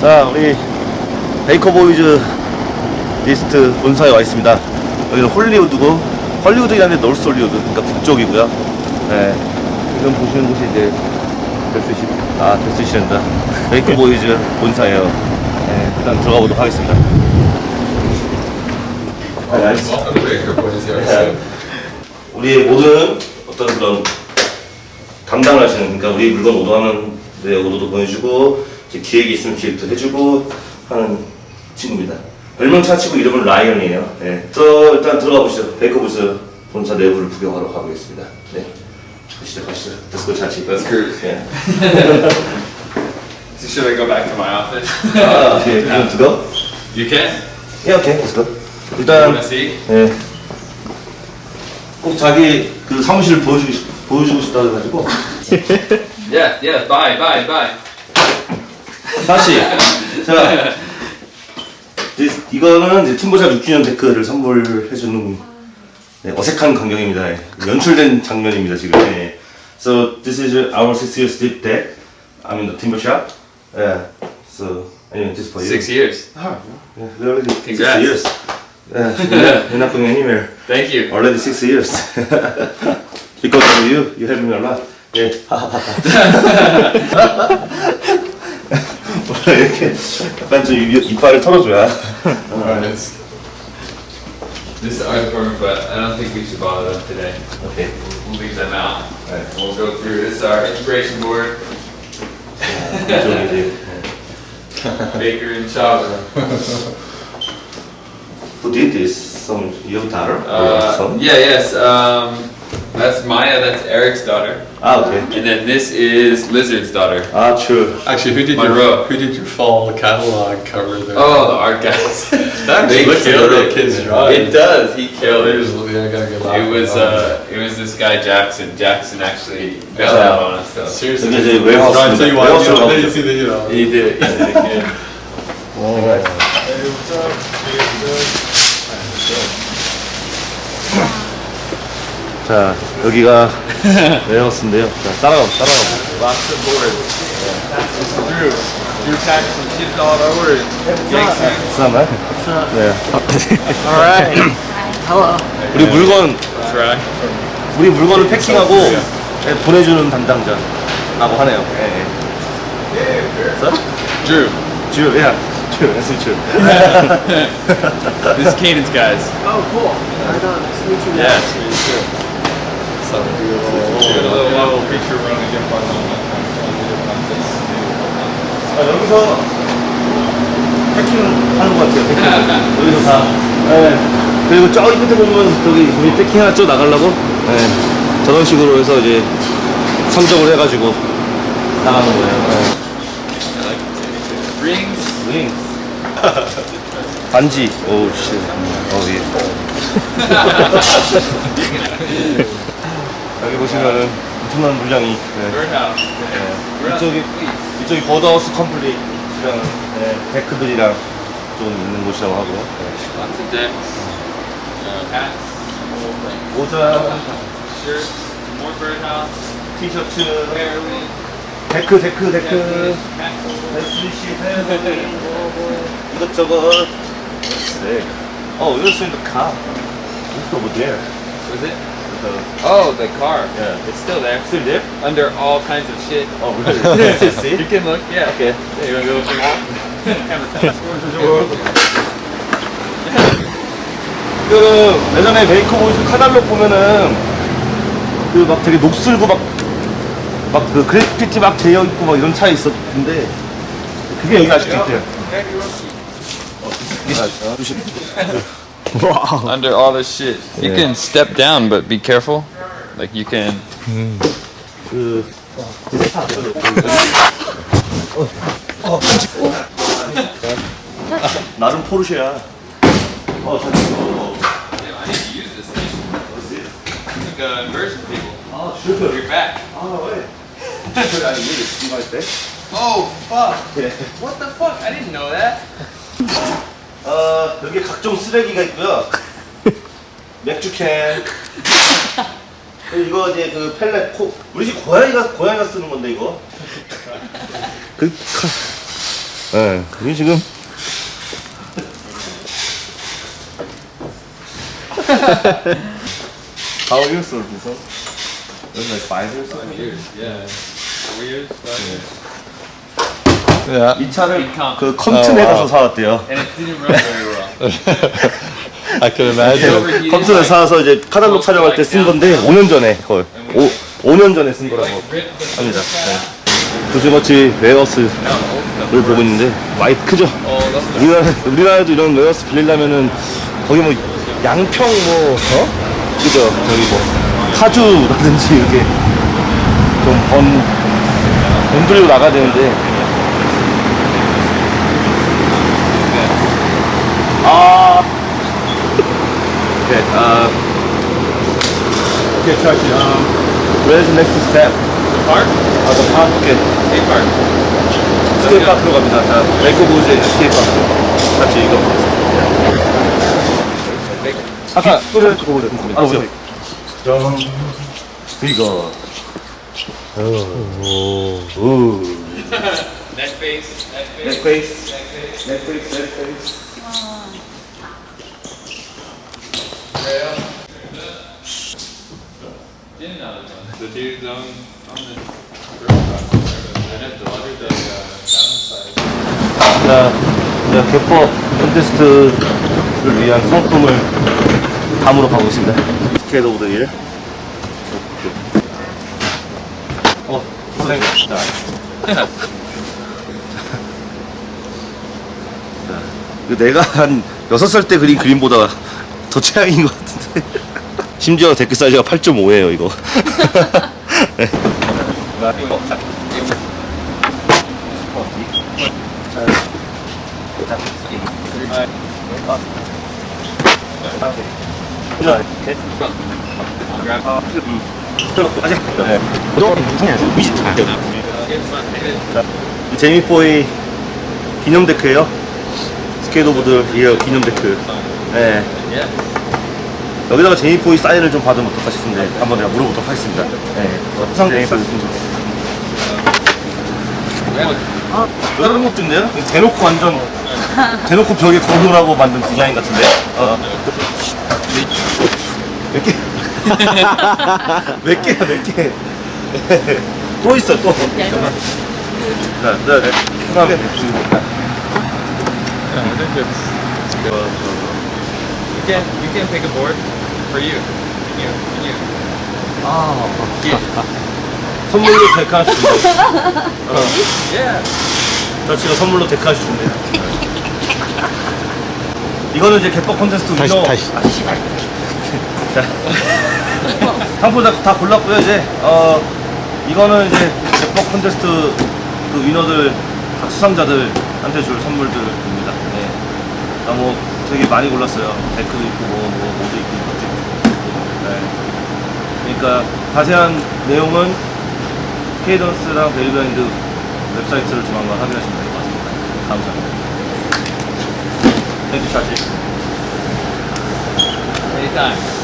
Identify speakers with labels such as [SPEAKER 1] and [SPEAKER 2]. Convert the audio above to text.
[SPEAKER 1] 자, 우리 베이커 보이즈 디스트 본사에 와 있습니다. 여기는 홀리우드고, 헐리우드긴 한데 노스 홀리우드, 그러니까 북쪽이고요. 네. 지금 보시는 곳이 이제 데스위시, 아, 데스위시랜다. 베이커 보이즈 본사예요. 네, 일단 들어가 보도록 하겠습니다. 네, 알겠습니다. 네. 우리의 모든 어떤 그런 담당을 하시는 그러니까 우리 물건 오더하면 내 오더도 보내주고 기획이 있으면 기획도 해주고 하는 친구입니다. 별명 차치고 이름은 라이언이에요. 네. 저 일단 들어가 보시죠. 베이커 보이즈 본사 내부를 구경하러 가보겠습니다. 네. 가시죠, 가시죠. Let's go, 차치.
[SPEAKER 2] Let's.
[SPEAKER 1] 네.
[SPEAKER 2] So should I go back to my office?
[SPEAKER 1] You want to go?
[SPEAKER 2] You can.
[SPEAKER 1] 예, 오케이. Let's go. 일단? 네. 꼭 자기 그 사무실을 보여주고 싶, 보여주고 싶다 해가지고
[SPEAKER 2] Yeah, yeah. Bye, bye, bye.
[SPEAKER 1] 다시 자 이제 이거는 이제 팀보자 6주년 데크를 선물해주는 네, 어색한 광경입니다. 네, 연출된 장면입니다 지금. 네. So this is our six years deep deck. I mean the timber shop. Yeah. So anyway, this for you.
[SPEAKER 2] Six years.
[SPEAKER 1] Yeah, we're already six
[SPEAKER 2] Congrats.
[SPEAKER 1] years. Yeah, you're not going anywhere.
[SPEAKER 2] Thank you.
[SPEAKER 1] Already six years. because of you, you helped me a lot. 예. 원래 이렇게 약간 좀 입, 이빨을 털어줘야.
[SPEAKER 2] Alright, it's this is art department, but I don't think we should bother them today.
[SPEAKER 1] 오케이.
[SPEAKER 2] We'll, we'll leave them out.
[SPEAKER 1] Alright.
[SPEAKER 2] We'll go through. This is our inspiration board.
[SPEAKER 1] 이쪽이지.
[SPEAKER 2] Baker and Chava.
[SPEAKER 1] Who did this? Some your daughter or
[SPEAKER 2] Uh,
[SPEAKER 1] son?
[SPEAKER 2] yeah, yes. Um, that's Maya. That's Eric's daughter.
[SPEAKER 1] 아 오케이.
[SPEAKER 2] And then this is Lizard's daughter.
[SPEAKER 1] 아 true.
[SPEAKER 3] Actually, who did
[SPEAKER 2] Monroe.
[SPEAKER 3] your who did your fall catalog cover there?
[SPEAKER 2] Oh, the art guys.
[SPEAKER 3] that
[SPEAKER 2] they
[SPEAKER 3] actually looks like a
[SPEAKER 2] killed
[SPEAKER 3] real
[SPEAKER 2] it.
[SPEAKER 3] kid's drawing.
[SPEAKER 2] It does. He killed
[SPEAKER 3] There's,
[SPEAKER 2] it.
[SPEAKER 3] yeah, I gotta get laughing
[SPEAKER 2] It was
[SPEAKER 3] at
[SPEAKER 2] uh, it was this guy Jackson. Jackson actually bailed out on us
[SPEAKER 3] that.
[SPEAKER 2] though.
[SPEAKER 3] seriously.
[SPEAKER 1] 여기 이제 웨어하우스.
[SPEAKER 3] Trying to tell you why.
[SPEAKER 1] 웨어하우스
[SPEAKER 3] You know,
[SPEAKER 1] 가보죠.
[SPEAKER 3] you see the you know.
[SPEAKER 2] He did. He did good.
[SPEAKER 1] 자 여기가 웨어하우스인데요. 자 따라가 따라가.
[SPEAKER 2] Drew. Drew.
[SPEAKER 1] 쓰나요? 네.
[SPEAKER 4] Alright. Hello.
[SPEAKER 1] 우리 물건
[SPEAKER 2] That's right.
[SPEAKER 1] 우리 물건을 패킹하고 네, 보내주는 담당자라고 하네요. 예. 예.
[SPEAKER 2] Drew.
[SPEAKER 1] 주, 야, 주, that's true.
[SPEAKER 2] This is Cadence guys.
[SPEAKER 4] Oh, cool. Right on. Nice to meet you
[SPEAKER 2] Yeah.
[SPEAKER 3] Something
[SPEAKER 2] Did a.
[SPEAKER 1] 아, 여기서 패킹 하는 것 같아요. 패킹. 여기서 다. 네. 그리고 저기 끝에 보면 저기 우리 패킹 하나 쭉 나가려고. 네. 저런 식으로 해서 이제 선정을 해가지고 나가는 거예요.
[SPEAKER 2] Rings.
[SPEAKER 1] 네. 링. 반지. 오, 씨. 어, 예. 여기 보시면은 엄청난 물량이. 네. 이쪽이. 이쪽이 버드하우스 complete이랑 네, 데크들이랑 좀 있는 곳이라고 하고 네.
[SPEAKER 2] Uh.
[SPEAKER 1] 모자. 티셔츠. 데크, 데크, 데크. 베스리시, 뭐, 이것저것. 네. 어, you're seeing the car. It's over there.
[SPEAKER 2] Was it?
[SPEAKER 1] The,
[SPEAKER 2] Oh, the car.
[SPEAKER 1] yeah.
[SPEAKER 2] It's still there.
[SPEAKER 1] Still there?
[SPEAKER 2] Under all kinds of shit.
[SPEAKER 1] Oh, really? See?
[SPEAKER 2] You can look, yeah.
[SPEAKER 1] Okay.
[SPEAKER 2] Yeah, you wanna go check it out?
[SPEAKER 1] 그 예전에 베이커 보이즈 카달록 보면은 그 막 되게 녹슬고 막 막 그 그래피티 막 되어 있고 막 이런 차 있었는데 그게 여기 아직도 있대요.
[SPEAKER 2] Under all this shit. You
[SPEAKER 1] Yeah.
[SPEAKER 2] can step down, but be careful. Like you can.
[SPEAKER 1] 그 나름 포르쉐야. 어, 잘 됐어.
[SPEAKER 2] I need to use this thing. Like a inversion table.
[SPEAKER 1] 아,
[SPEAKER 2] Your back.
[SPEAKER 1] 아, 왜? 그 아니 이게 이거 할 때?
[SPEAKER 2] Oh fuck!
[SPEAKER 1] 예.
[SPEAKER 2] What the fuck? I didn't know that.
[SPEAKER 1] 어, 여기 각종 쓰레기가 있고요. 맥주캔. 그리고 이거 이제 그 펠렛 코 우리 집 고양이가 고양이가 쓰는 건데 이거. 그 예, 이 지금
[SPEAKER 2] How years old is it? It was like five years old.
[SPEAKER 3] Yeah. Four years, five years.
[SPEAKER 2] Yeah.
[SPEAKER 1] 이 차를. 그 컴튼에
[SPEAKER 2] 어,
[SPEAKER 1] 가서
[SPEAKER 2] 와.
[SPEAKER 1] 사왔대요.
[SPEAKER 2] I can imagine.
[SPEAKER 1] 컴튼에 사와서 이제 카달로 촬영할 때 쓴 건데 5년 전에 거의 오, 5년 전에 쓴 거라고 합니다. 네. 조지머치 웨어스를 보고 있는데 많이 크죠?
[SPEAKER 3] Oh,
[SPEAKER 1] 우리나라, 우리나라에도 이런 웨어스 빌리려면은 거기 뭐 양평 뭐 어? 그죠? 저기 뭐 파주라든지 이렇게 좀번 돈 들이고 나가야 되는데 아 오케이 아 오케이 차시 um where's the next step?
[SPEAKER 3] park?
[SPEAKER 1] 아, 더 파, 오케이
[SPEAKER 3] Skate park.
[SPEAKER 1] 스케이트 파크로 갑니다. 자, 레코보즈의 스케이트 파크. 같이 이거. 아까 소리를 보고 아, 오세요. 정. 이거. 오. 오.
[SPEAKER 3] Neck face. Neck face.
[SPEAKER 1] 넥페이스. 넥페
[SPEAKER 3] downside.
[SPEAKER 1] 자, 이제 개퍼 콘테스트를 위한 상품을 담으러 가고 있습니다. 스케이트 오브 더 일. 어, 고생. 자. 자, 내가 한 6살 때 그린 그림보다 더 최악인 것 같은데. 심지어 데크 사이즈가 8.5예요, 이거. 네. 제이미 포이 기념 데크예요. Skater of the Year 기념 데크. 네. 여기다가 제이미 포이 사인을 좀 받으면 어떡하시는데 한번 내가 물어보도록 하겠습니다. 네. 항상 제이미 포이 아, 다른 것도 있네요. 대놓고 완전 대놓고 벽에 거울하고 만든 디자인 같은데. 어. 몇 개? 몇 개야 몇 개? 또 있어 또. 자, 자, 네. 그다음에
[SPEAKER 3] Yeah, I think it's, it's good. You can you can pick a board for you. You you.
[SPEAKER 1] 아,
[SPEAKER 3] Yeah.
[SPEAKER 1] 선물로 데카 준대.
[SPEAKER 3] Yeah.
[SPEAKER 1] 저 지금 선물로 데카 준대요. 이거는 이제 개법 콘테스트 위너. 다시 아 씨발. 자, 상품 다, 다 골랐고요 이제. 어 이거는 이제 개법 콘테스트 그 winner들 각 수상자들한테 줄 선물들입니다. 네. 아, 뭐 되게 많이 골랐어요. 데크도 있고 뭐, 뭐 모자도 있고. 네. 그러니까 자세한 내용은 케이던스랑 데일리그라인드 웹사이트를 조만간 확인하시면 될 것 같습니다. 감사합니다. 땡큐 차지.
[SPEAKER 3] Anytime.